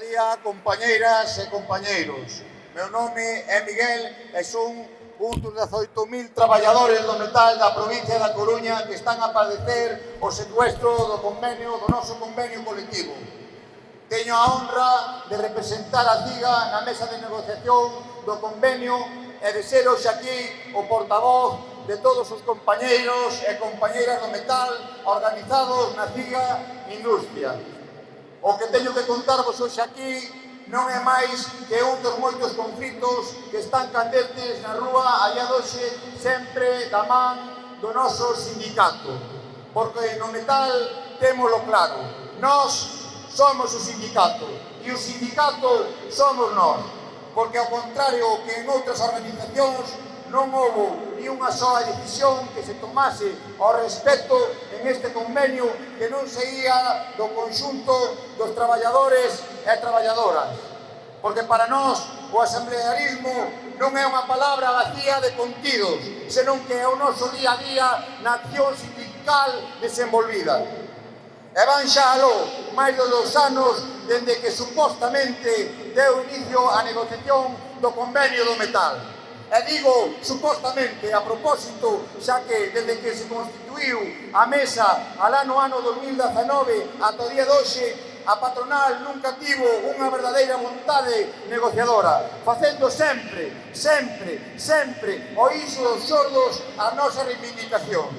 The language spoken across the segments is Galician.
día, compañeiras e compañeiros. Meu nome é Miguel e son un dos 18.000 traballadores do metal da provincia da Coruña que están a padecer o secuestro do convenio, do noso convenio colectivo. Teño a honra de representar a CIGA na mesa de negociación do convenio e de ser hoxe aquí o portavoz de todos os compañeiros e compañeiras do metal organizados na CIGA Industria. O que teño que contarvos hoxe aquí non é máis que outros moitos conflitos que están candentes na rúa allá doxe sempre da man do noso sindicato. Porque no metal témolo claro, nós somos o sindicato e o sindicato somos nós. Porque ao contrario que en outras organizacións non houve ni unha soa decisión que se tomase ao respecto en este convenio que non seguía do conxunto dos traballadores e traballadoras. Porque para nós o asamblearismo non é unha palabra vacía de contidos, senón que é o noso día a día na acción sindical desenvolvida. E van xa aló máis de dos anos dende que supostamente deu inicio a negociación do convenio do metal. E digo supostamente a propósito, xa que desde que se constituiu a mesa alá no ano 2019 ata o día de hoxe, a patronal nunca tivo unha verdadeira vontade negociadora, facendo sempre, sempre, sempre o iso dos xordos a nosa reivindicacións.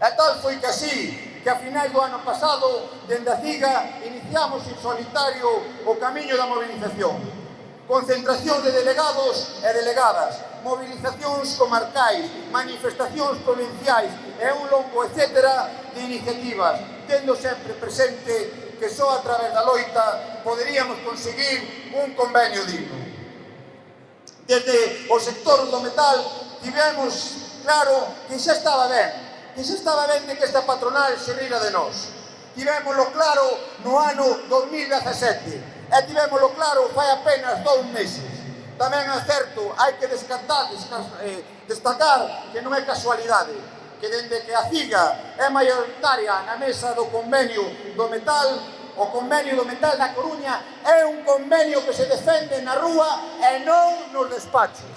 E tal foi que así, que a finais do ano pasado, dende a CIGA, iniciamos en solitario o camiño da movilización concentración de delegados e delegadas, movilizacións comarcais, manifestacións provinciais e un longo etcétera de iniciativas, tendo sempre presente que só a través da loita poderíamos conseguir un convenio digno. Desde o sector do metal tivemos claro que xa estaba ben, que xa estaba ben de que esta patronal se rira de nós. Tivémoslo claro no ano 2017, e tivémolo claro fai apenas dous meses. Tamén é certo, hai que descartar, eh, destacar que non é casualidade, que dende que a CIGA é maioritaria na mesa do convenio do metal, o convenio do metal da Coruña é un convenio que se defende na rúa e non nos despachos.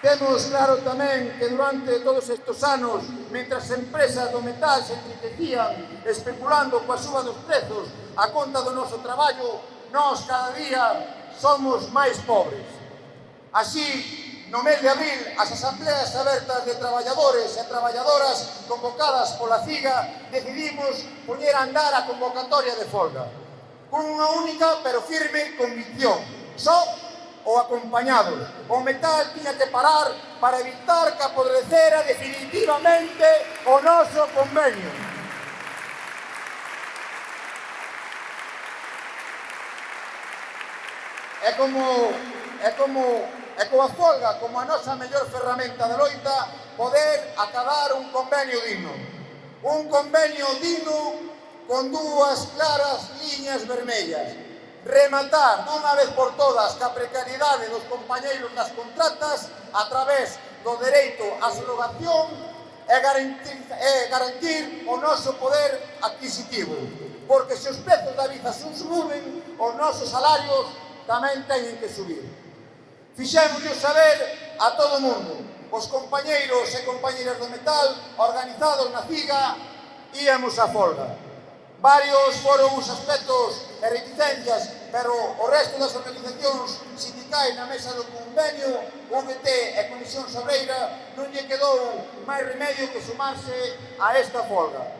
Temos claro tamén que durante todos estes anos, mentras empresas do metal se enriquecían especulando coa suba dos prezos a conta do noso traballo, nós cada día somos máis pobres. Así, no mes de abril, as asambleas abertas de traballadores e traballadoras convocadas pola CIGA decidimos poñer a andar a convocatoria de folga, con unha única pero firme convicción, só ou acompañados. O metal tiña que parar para evitar que apodrecera definitivamente o noso convenio. É como, é como, é como a folga, como a nosa mellor ferramenta de loita, poder acabar un convenio digno. Un convenio digno con dúas claras liñas vermellas rematar dunha vez por todas ca precariedade dos compañeiros nas contratas a través do dereito á subrogación e garantir, e garantir o noso poder adquisitivo. Porque se os prezos da vida se suben, os nosos salarios tamén teñen que subir. Fixemos saber a todo o mundo, os compañeiros e compañeiras do metal organizados na CIGA íamos a folga. Varios foron os aspectos e reticencias, pero o resto das organizacións sindicais na mesa do convenio, UGT e Comisión Sobreira, non lle quedou máis remedio que sumarse a esta folga.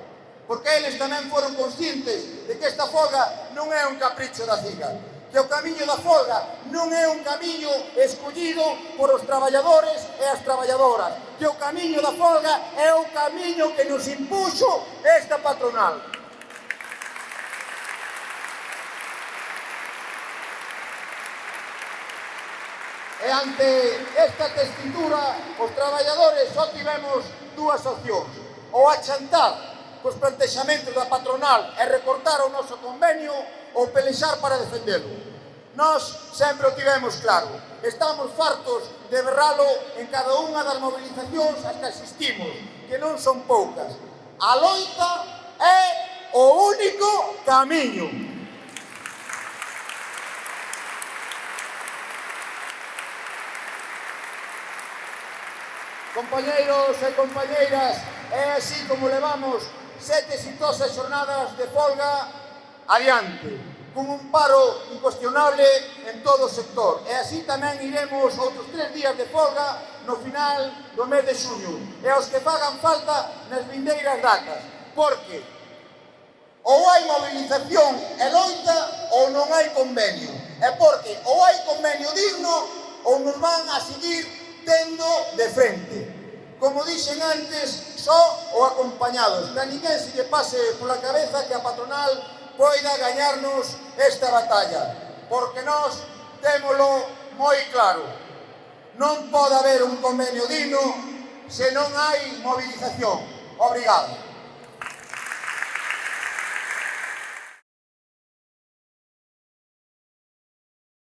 Porque eles tamén foron conscientes de que esta folga non é un capricho da CIGA, que o camiño da folga non é un camiño escollido por os traballadores e as traballadoras, que o camiño da folga é o camiño que nos impuxo esta patronal. E ante esta testitura, os traballadores só tivemos dúas opcións. Ou achantar cos plantexamentos da patronal e recortar o noso convenio ou pelexar para defendelo. Nós sempre o tivemos claro. Estamos fartos de berralo en cada unha das movilizacións as que asistimos, que non son poucas. A loita é o único camiño. Compañeiros e compañeiras, é así como levamos sete exitosas xornadas de folga adiante, con un paro incuestionable en todo o sector. E así tamén iremos outros tres días de folga no final do mes de xuño, e aos que pagan falta nas vindeiras datas, porque ou hai mobilización e loita ou non hai convenio. É porque ou hai convenio digno ou nos van a seguir tendo de frente como dixen antes, só o acompañados. Que a ninguén se lle pase pola cabeza que a patronal poida gañarnos esta batalla, porque nós témolo moi claro. Non pode haber un convenio digno se non hai movilización. Obrigado.